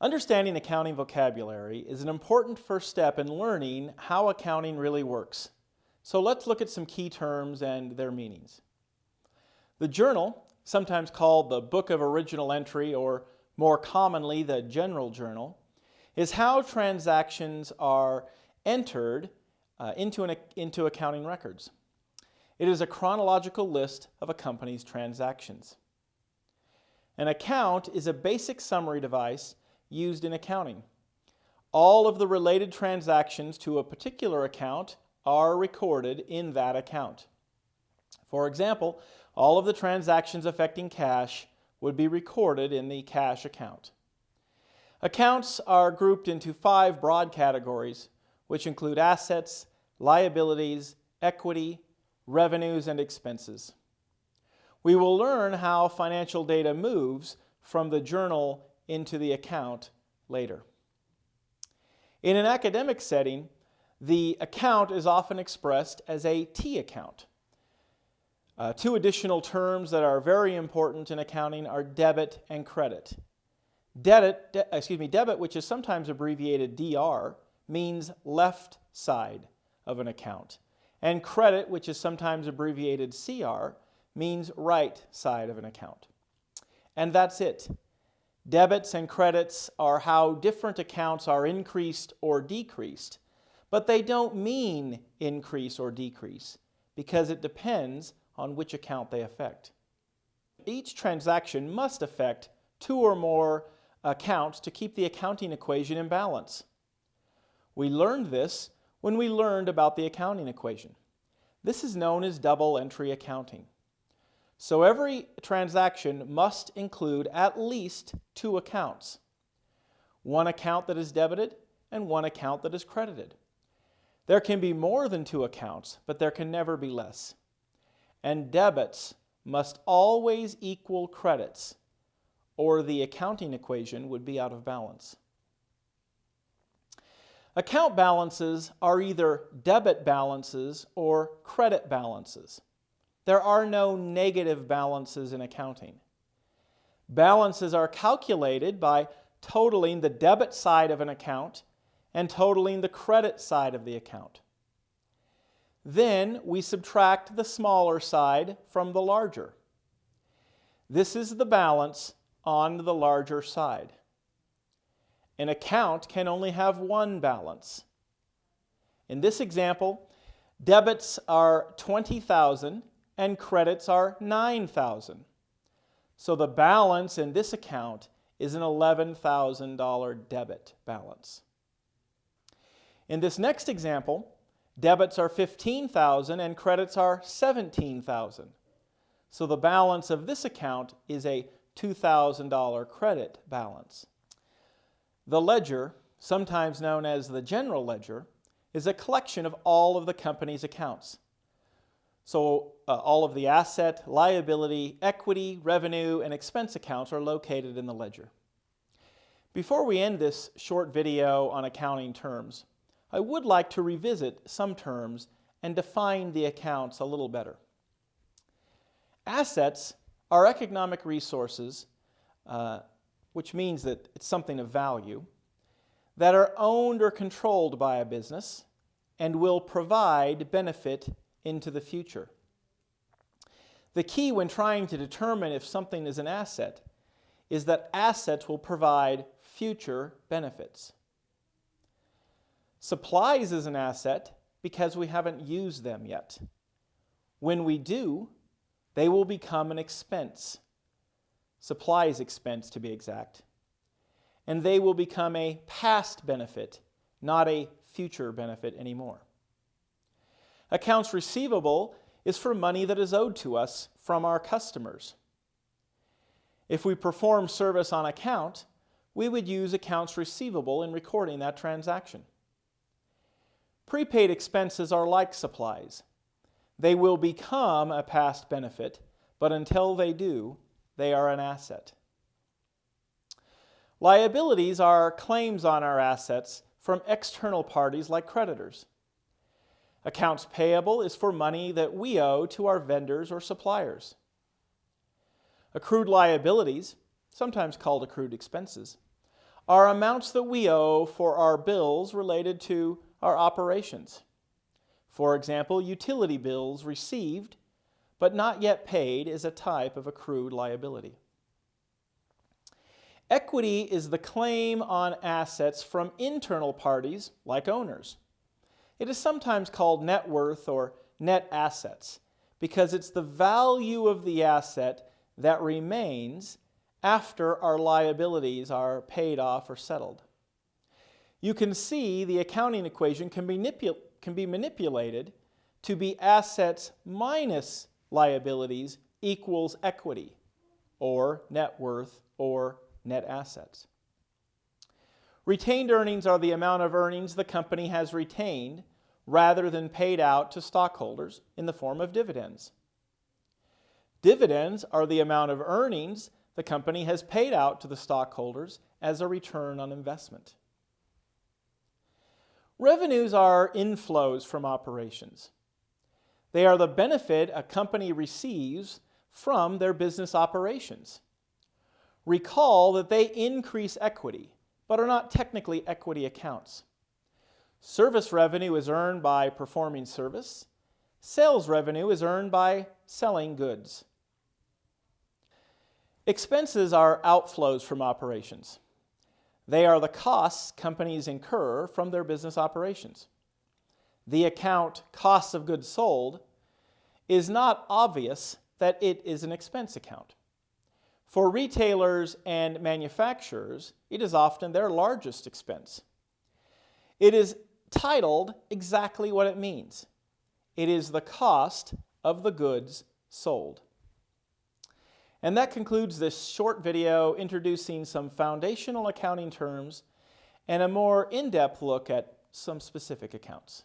Understanding accounting vocabulary is an important first step in learning how accounting really works. So let's look at some key terms and their meanings. The journal, sometimes called the Book of Original Entry or more commonly the General Journal, is how transactions are entered uh, into, an, into accounting records. It is a chronological list of a company's transactions. An account is a basic summary device used in accounting. All of the related transactions to a particular account are recorded in that account. For example, all of the transactions affecting cash would be recorded in the cash account. Accounts are grouped into five broad categories, which include assets, liabilities, equity, revenues, and expenses. We will learn how financial data moves from the journal into the account later. In an academic setting, the account is often expressed as a T account. Uh, two additional terms that are very important in accounting are debit and credit. Debit, de excuse me, debit, which is sometimes abbreviated DR, means left side of an account. And credit, which is sometimes abbreviated CR, means right side of an account. And that's it. Debits and credits are how different accounts are increased or decreased, but they don't mean increase or decrease because it depends on which account they affect. Each transaction must affect two or more accounts to keep the accounting equation in balance. We learned this when we learned about the accounting equation. This is known as double entry accounting. So every transaction must include at least two accounts. One account that is debited and one account that is credited. There can be more than two accounts, but there can never be less. And debits must always equal credits, or the accounting equation would be out of balance. Account balances are either debit balances or credit balances. There are no negative balances in accounting. Balances are calculated by totaling the debit side of an account and totaling the credit side of the account. Then we subtract the smaller side from the larger. This is the balance on the larger side. An account can only have one balance. In this example, debits are 20,000 and credits are 9,000. So the balance in this account is an $11,000 debit balance. In this next example, debits are 15,000 and credits are 17,000. So the balance of this account is a $2,000 credit balance. The ledger, sometimes known as the general ledger, is a collection of all of the company's accounts. So uh, all of the asset, liability, equity, revenue, and expense accounts are located in the ledger. Before we end this short video on accounting terms, I would like to revisit some terms and define the accounts a little better. Assets are economic resources, uh, which means that it's something of value, that are owned or controlled by a business and will provide benefit into the future. The key when trying to determine if something is an asset is that assets will provide future benefits. Supplies is an asset because we haven't used them yet. When we do, they will become an expense. Supplies expense to be exact. And they will become a past benefit, not a future benefit anymore. Accounts receivable is for money that is owed to us from our customers. If we perform service on account, we would use accounts receivable in recording that transaction. Prepaid expenses are like supplies. They will become a past benefit, but until they do, they are an asset. Liabilities are claims on our assets from external parties like creditors. Accounts payable is for money that we owe to our vendors or suppliers. Accrued liabilities, sometimes called accrued expenses, are amounts that we owe for our bills related to our operations. For example, utility bills received but not yet paid is a type of accrued liability. Equity is the claim on assets from internal parties like owners. It is sometimes called net worth or net assets because it's the value of the asset that remains after our liabilities are paid off or settled. You can see the accounting equation can be, manipul can be manipulated to be assets minus liabilities equals equity or net worth or net assets. Retained earnings are the amount of earnings the company has retained rather than paid out to stockholders in the form of dividends. Dividends are the amount of earnings the company has paid out to the stockholders as a return on investment. Revenues are inflows from operations. They are the benefit a company receives from their business operations. Recall that they increase equity, but are not technically equity accounts. Service revenue is earned by performing service. Sales revenue is earned by selling goods. Expenses are outflows from operations. They are the costs companies incur from their business operations. The account costs of goods sold is not obvious that it is an expense account. For retailers and manufacturers, it is often their largest expense. It is titled exactly what it means. It is the cost of the goods sold. And that concludes this short video introducing some foundational accounting terms and a more in-depth look at some specific accounts.